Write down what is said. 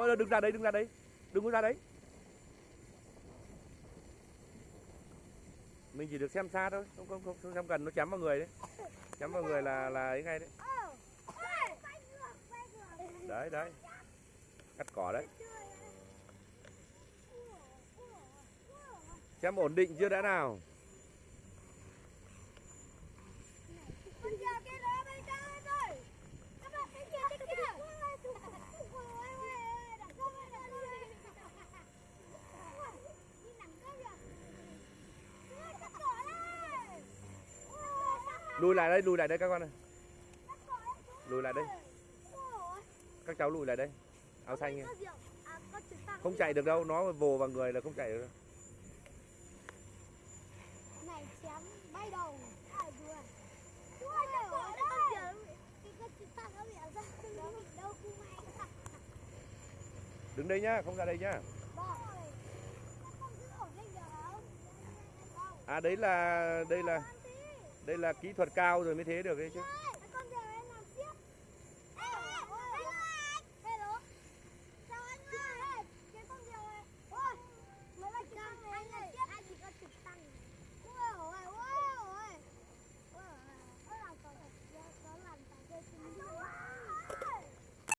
Ờ, ôi đừng ra đấy đừng ra đấy. Đừng có ra đấy. Mình chỉ được xem xa thôi. Không không không, không xem gần nó chém vào người đấy. Chém vào người là là ấy ngay đấy. Đấy đấy. Cắt cỏ đấy. Xem ổn định chưa đã nào? Lùi lại đây lùi lại đây các con này. Lùi lại đây. Các cháu lùi lại đây. Áo xanh tăng. không chạy được đâu nó vồ vào người là không chạy được đâu. Này chém bay đầu. À, vừa. Đây. Đứng đây nhá không ra đây nhá. À đấy là đây là đây là kỹ thuật cao rồi mới thế được đấy chứ.